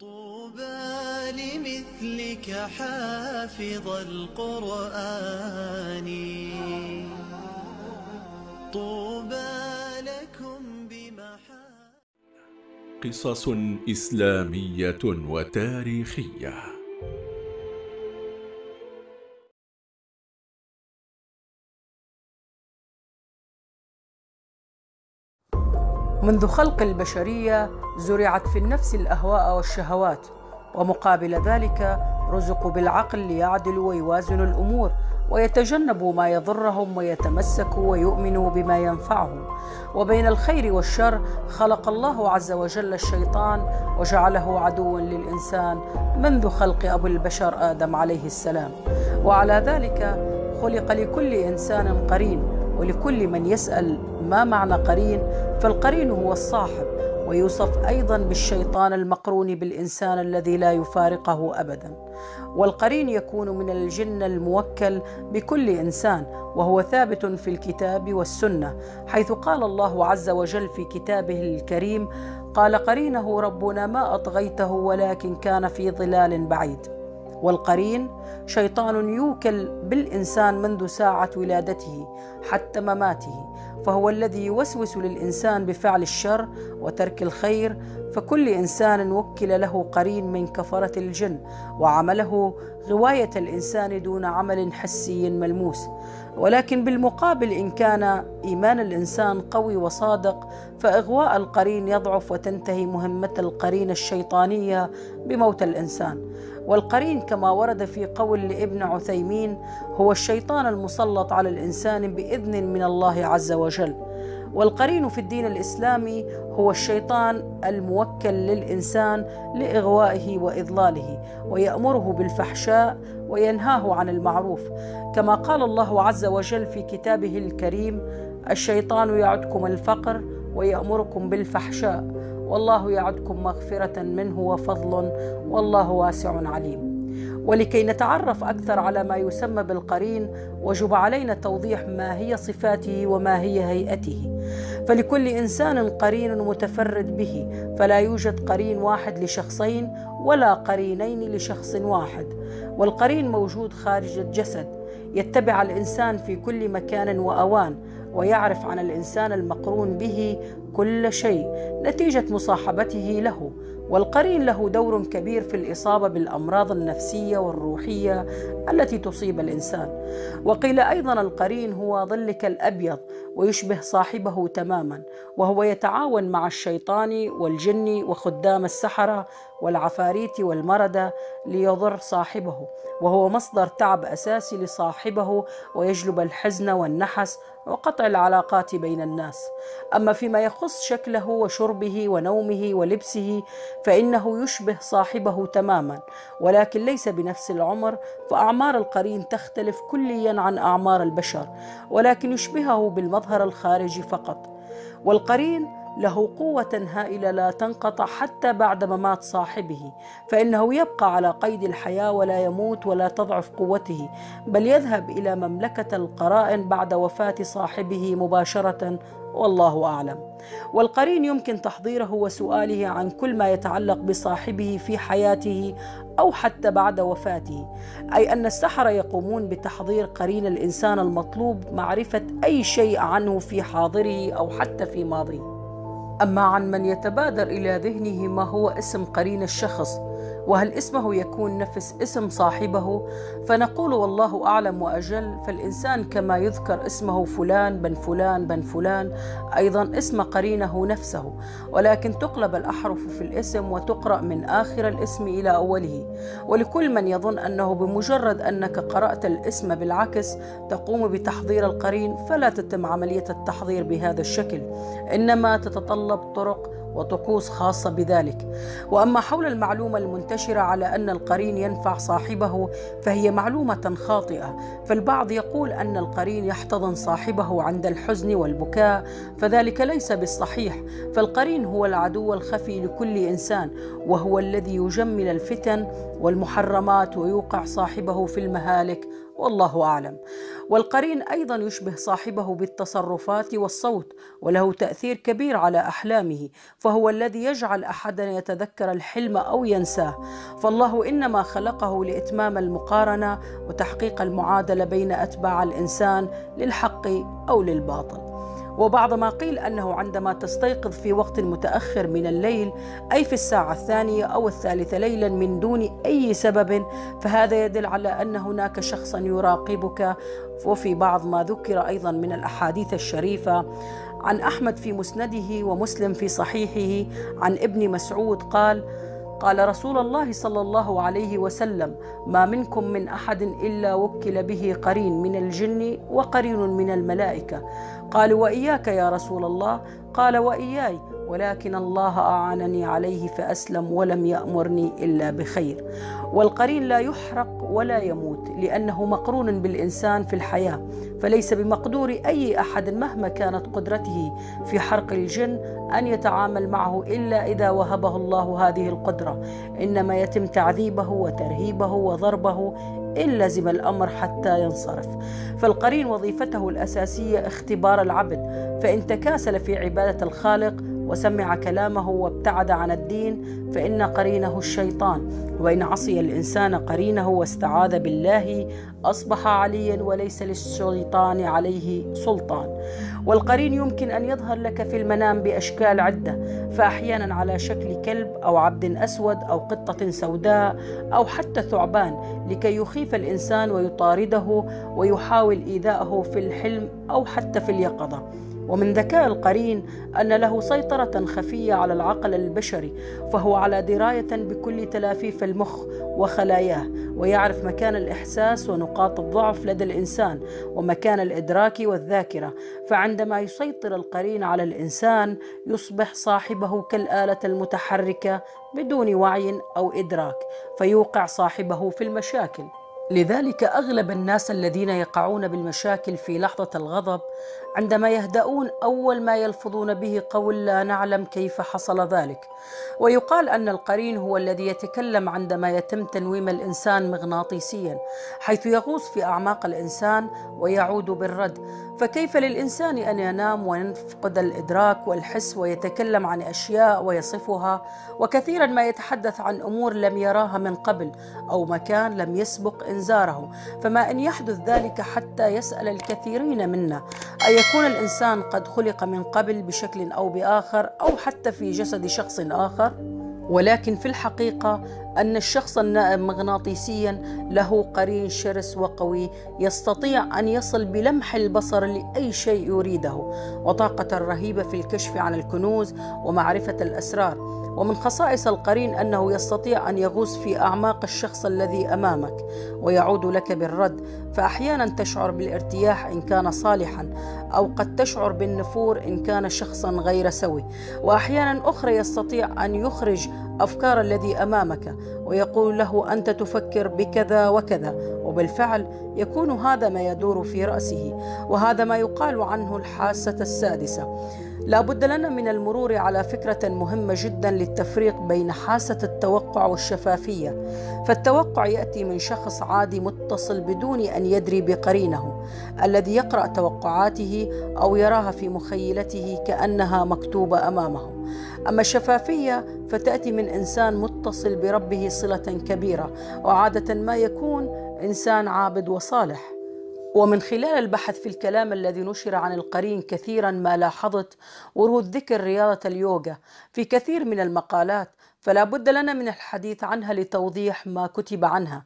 طوبى لمثلك حافظ القرآن. طوبى لكم بمحا قصص إسلامية وتاريخية. منذ خلق البشرية زرعت في النفس الأهواء والشهوات ومقابل ذلك رزقوا بالعقل ليعدلوا ويوازنوا الأمور ويتجنبوا ما يضرهم ويتمسكوا ويؤمنوا بما ينفعهم. وبين الخير والشر خلق الله عز وجل الشيطان وجعله عدوا للإنسان منذ خلق أبو البشر آدم عليه السلام. وعلى ذلك خلق لكل إنسان قرين ولكل من يسأل ما معنى قرين فالقرين هو الصاحب ويوصف أيضا بالشيطان المقرون بالإنسان الذي لا يفارقه ابدا. والقرين يكون من الجن الموكل بكل إنسان وهو ثابت في الكتاب والسنة حيث قال الله عز وجل في كتابه الكريم قال قرينه ربنا ما أطغيته ولكن كان في ظلال بعيد والقرين شيطان يوكل بالإنسان منذ ساعة ولادته حتى مماته فهو الذي يوسوس للإنسان بفعل الشر وترك الخير فكل إنسان وكل له قرين من كفرة الجن وعمله غواية الإنسان دون عمل حسي ملموس. ولكن بالمقابل إن كان إيمان الإنسان قوي وصادق فإغواء القرين يضعف وتنتهي مهمة القرين الشيطانية بموت الإنسان. والقرين كما ورد في قول لابن عثيمين هو الشيطان المسلط على الإنسان بإذن من الله عز وجل. والقرين في الدين الإسلامي هو الشيطان الموكل للإنسان لإغوائه وإضلاله ويأمره بالفحشاء وينهاه عن المعروف. كما قال الله عز وجل في كتابه الكريم الشيطان يعدكم الفقر ويأمركم بالفحشاء. والله يعدكم مغفرة منه وفضل والله واسع عليم. ولكي نتعرف أكثر على ما يسمى بالقرين وجب علينا توضيح ما هي صفاته وما هي هيئته. فلكل إنسان قرين متفرد به فلا يوجد قرين واحد لشخصين ولا قرينين لشخص واحد. والقرين موجود خارج الجسد يتبع الإنسان في كل مكان وأوان. ويعرف عن الإنسان المقرون به كل شيء نتيجة مصاحبته له. والقرين له دور كبير في الإصابة بالأمراض النفسية والروحية التي تصيب الإنسان. وقيل أيضا القرين هو ظلك الأبيض ويشبه صاحبه تماما وهو يتعاون مع الشيطان والجن وخدام السحرة والعفاريت والمردة ليضر صاحبه. وهو مصدر تعب أساسي لصاحبه ويجلب الحزن والنحس وقطع العلاقات بين الناس. أما فيما يخص شكله وشربه ونومه ولبسه فإنه يشبه صاحبه تماما ولكن ليس بنفس العمر فأعمار القرين تختلف كليا عن أعمار البشر ولكن يشبهه بالمظهر الخارجي فقط. والقرين له قوة هائلة لا تنقطع حتى بعد ممات صاحبه، فإنه يبقى على قيد الحياة ولا يموت ولا تضعف قوته، بل يذهب إلى مملكة القرائن بعد وفاة صاحبه مباشرة والله أعلم. والقرين يمكن تحضيره وسؤاله عن كل ما يتعلق بصاحبه في حياته أو حتى بعد وفاته، أي أن السحرة يقومون بتحضير قرين الإنسان المطلوب معرفة أي شيء عنه في حاضره أو حتى في ماضيه. أما عن من يتبادر إلى ذهنه ما هو اسم قرين الشخص وهل اسمه يكون نفس اسم صاحبه؟ فنقول والله أعلم وأجل فالإنسان كما يذكر اسمه فلان بن فلان بن فلان أيضا اسم قرينه نفسه. ولكن تقلب الأحرف في الاسم وتقرأ من آخر الاسم إلى أوله. ولكل من يظن أنه بمجرد أنك قرأت الاسم بالعكس تقوم بتحضير القرين فلا تتم عملية التحضير بهذا الشكل. إنما تتطلب طرق وطقوس خاصة بذلك. وأما حول المعلومة المنتشرة على أن القرين ينفع صاحبه فهي معلومة خاطئة. فالبعض يقول أن القرين يحتضن صاحبه عند الحزن والبكاء فذلك ليس بالصحيح. فالقرين هو العدو الخفي لكل إنسان وهو الذي يجمل الفتن والمحرمات ويوقع صاحبه في المهالك والله أعلم. والقرين أيضا يشبه صاحبه بالتصرفات والصوت وله تأثير كبير على أحلامه فهو الذي يجعل احدنا يتذكر الحلم أو ينساه. فالله إنما خلقه لإتمام المقارنة وتحقيق المعادلة بين أتباع الإنسان للحق أو للباطل. وبعض ما قيل أنه عندما تستيقظ في وقت متأخر من الليل أي في الساعة الثانية أو الثالثة ليلا من دون أي سبب فهذا يدل على أن هناك شخصا يراقبك. وفي بعض ما ذكر أيضا من الأحاديث الشريفة عن أحمد في مسنده ومسلم في صحيحه عن ابن مسعود قال قال رسول الله صلى الله عليه وسلم ما منكم من أحد إلا وكل به قرين من الجن وقرين من الملائكة. قالوا وإياك يا رسول الله. قال وإياي. ولكن الله أعانني عليه فأسلم ولم يأمرني إلا بخير. والقرين لا يحرق ولا يموت لأنه مقرون بالإنسان في الحياة فليس بمقدور أي أحد مهما كانت قدرته في حرق الجن أن يتعامل معه إلا إذا وهبه الله هذه القدرة. إنما يتم تعذيبه وترهيبه وضربه إن لزم الأمر حتى ينصرف. فالقرين وظيفته الأساسية اختبار العبد فإن تكاسل في عبادة الخالق وسمع كلامه وابتعد عن الدين فإن قرينه الشيطان. وإن عصي الإنسان قرينه واستعاذ بالله أصبح عليا وليس للشيطان عليه سلطان. والقرين يمكن أن يظهر لك في المنام بأشكال عدة فأحيانا على شكل كلب أو عبد أسود أو قطة سوداء أو حتى ثعبان لكي يخيف الإنسان ويطارده ويحاول إيذاءه في الحلم أو حتى في اليقظة. ومن ذكاء القرين أن له سيطرة خفية على العقل البشري فهو على دراية بكل تلافيف المخ وخلاياه ويعرف مكان الإحساس ونقاط الضعف لدى الإنسان ومكان الإدراك والذاكرة. فعندما يسيطر القرين على الإنسان يصبح صاحبه كالآلة المتحركة بدون وعي أو إدراك فيوقع صاحبه في المشاكل. لذلك أغلب الناس الذين يقعون بالمشاكل في لحظة الغضب عندما يهدؤون أول ما يلفظون به قول لا نعلم كيف حصل ذلك ويقال أن القرين هو الذي يتكلم عندما يتم تنويم الإنسان مغناطيسيا حيث يغوص في أعماق الإنسان ويعود بالرد. فكيف للإنسان أن ينام وينفقد الإدراك والحس ويتكلم عن أشياء ويصفها؟ وكثيرا ما يتحدث عن أمور لم يراها من قبل أو مكان لم يسبق إنذاره فما أن يحدث ذلك حتى يسأل الكثيرين منا أيكون الإنسان قد خلق من قبل بشكل أو بآخر أو حتى في جسد شخص آخر؟ ولكن في الحقيقة أن الشخص النائم مغناطيسيا له قرين شرس وقوي يستطيع أن يصل بلمح البصر لأي شيء يريده. وطاقة رهيبة في الكشف عن الكنوز ومعرفة الأسرار. ومن خصائص القرين أنه يستطيع أن يغوص في أعماق الشخص الذي أمامك. ويعود لك بالرد. فاحيانا تشعر بالارتياح إن كان صالحا أو قد تشعر بالنفور إن كان شخصا غير سوي. واحيانا أخرى يستطيع أن يخرج أفكار الذي أمامك. ويقول له أنت تفكر بكذا وكذا وبالفعل يكون هذا ما يدور في رأسه وهذا ما يقال عنه الحاسة السادسة. لا بد لنا من المرور على فكرة مهمة جدا للتفريق بين حاسة التوقع والشفافية. فالتوقع يأتي من شخص عادي متصل بدون أن يدري بقرينه الذي يقرأ توقعاته أو يراها في مخيلته كأنها مكتوبة أمامه. أما الشفافية فتأتي من إنسان متصل بربه صلة كبيرة وعادة ما يكون إنسان عابد وصالح. ومن خلال البحث في الكلام الذي نشر عن القرين كثيرا ما لاحظت ورود ذكر رياضة اليوغا في كثير من المقالات فلا بد لنا من الحديث عنها لتوضيح ما كتب عنها.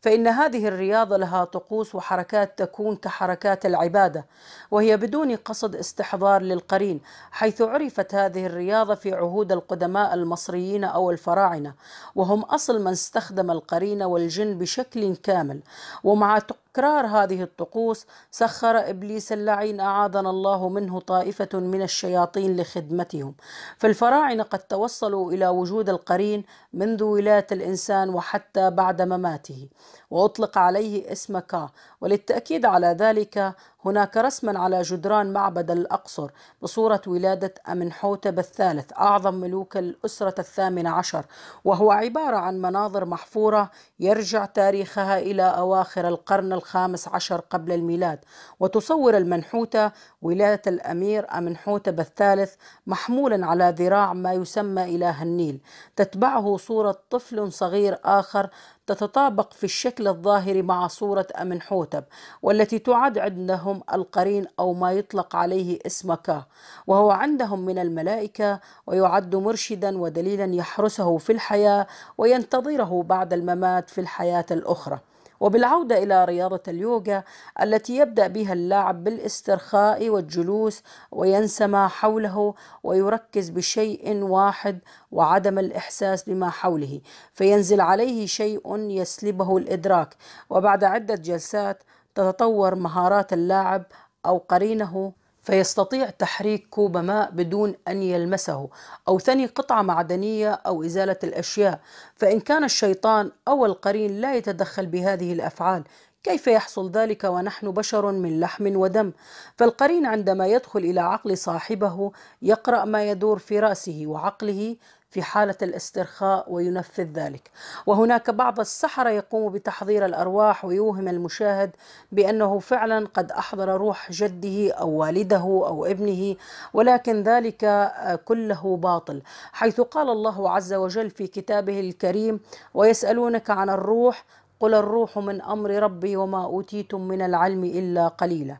فإن هذه الرياضة لها طقوس وحركات تكون كحركات العبادة وهي بدون قصد استحضار للقرين حيث عرفت هذه الرياضة في عهود القدماء المصريين أو الفراعنة وهم أصل من استخدم القرين والجن بشكل كامل ومع تكرار هذه الطقوس سخر إبليس اللعين أعاذنا الله منه طائفة من الشياطين لخدمتهم. فالفراعنه قد توصلوا إلى وجود القرين منذ ولايه الإنسان وحتى بعد مماته. وأطلق عليه اسم كا وللتأكيد على ذلك هناك رسما على جدران معبد الأقصر بصورة ولادة أمنحوتب الثالث أعظم ملوك الأسرة الثامنة عشر وهو عبارة عن مناظر محفورة يرجع تاريخها إلى أواخر القرن الخامس عشر قبل الميلاد. وتصور المنحوتة ولادة الأمير أمنحوتب الثالث محمولا على ذراع ما يسمى إله النيل تتبعه صورة طفل صغير آخر تتطابق في الشكل الظاهر مع صورة أمنحوتب والتي تعد عندهم القرين أو ما يطلق عليه اسم كا وهو عندهم من الملائكة ويعد مرشدا ودليلا يحرسه في الحياة وينتظره بعد الممات في الحياة الأخرى. وبالعودة إلى رياضة اليوغا التي يبدأ بها اللاعب بالاسترخاء والجلوس وينسى ما حوله ويركز بشيء واحد وعدم الإحساس بما حوله فينزل عليه شيء يسلبه الإدراك. وبعد عدة جلسات تتطور مهارات اللاعب أو قرينه فيستطيع تحريك كوب ماء بدون أن يلمسه أو ثني قطعة معدنية أو إزالة الأشياء. فإن كان الشيطان أو القرين لا يتدخل بهذه الأفعال كيف يحصل ذلك ونحن بشر من لحم ودم؟ فالقرين عندما يدخل إلى عقل صاحبه يقرأ ما يدور في رأسه وعقله في حالة الاسترخاء وينفذ ذلك. وهناك بعض السحرة يقوم بتحضير الأرواح ويوهم المشاهد بأنه فعلا قد أحضر روح جده أو والده أو ابنه ولكن ذلك كله باطل. حيث قال الله عز وجل في كتابه الكريم ويسألونك عن الروح قل الروح من أمر ربي وما أوتيتم من العلم إلا قليلا.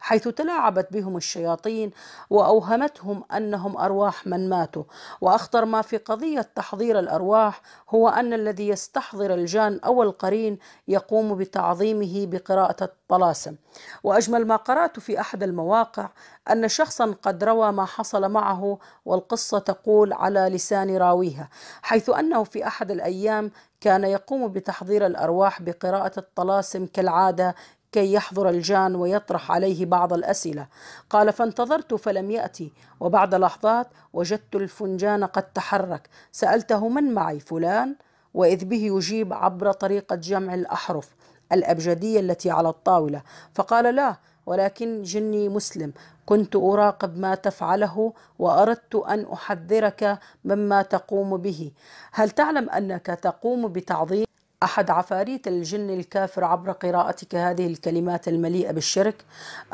حيث تلاعبت بهم الشياطين وأوهمتهم أنهم أرواح من ماتوا. وأخطر ما في قضية تحضير الأرواح هو أن الذي يستحضر الجان أو القرين يقوم بتعظيمه بقراءة الطلاسم. وأجمل ما قرأت في أحد المواقع أن شخصا قد روى ما حصل معه والقصة تقول على لسان راويها حيث أنه في أحد الأيام كان يقوم بتحضير الأرواح بقراءة الطلاسم كالعادة كي يحضر الجان ويطرح عليه بعض الأسئلة. قال فانتظرت فلم يأتي وبعد لحظات وجدت الفنجان قد تحرك. سألته من معي فلان؟ وإذ به يجيب عبر طريقة جمع الأحرف الأبجدية التي على الطاولة. فقال لا ولكن جني مسلم. كنت أراقب ما تفعله وأردت أن أحذرك مما تقوم به. هل تعلم أنك تقوم بتعظيم أحد عفاريت الجن الكافر عبر قراءتك هذه الكلمات المليئة بالشرك؟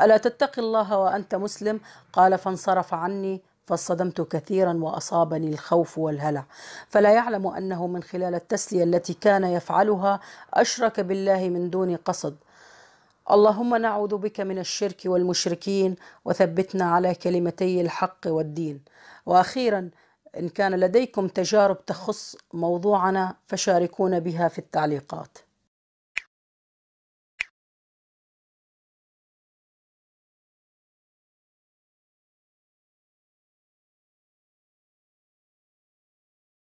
ألا تتقي الله وأنت مسلم؟ قال فانصرف عني فاصطدمت كثيرا وأصابني الخوف والهلع. فلا يعلم أنه من خلال التسلية التي كان يفعلها أشرك بالله من دون قصد. اللهم نعوذ بك من الشرك والمشركين وثبتنا على كلمتي الحق والدين. وأخيرا إن كان لديكم تجارب تخص موضوعنا فشاركونا بها في التعليقات.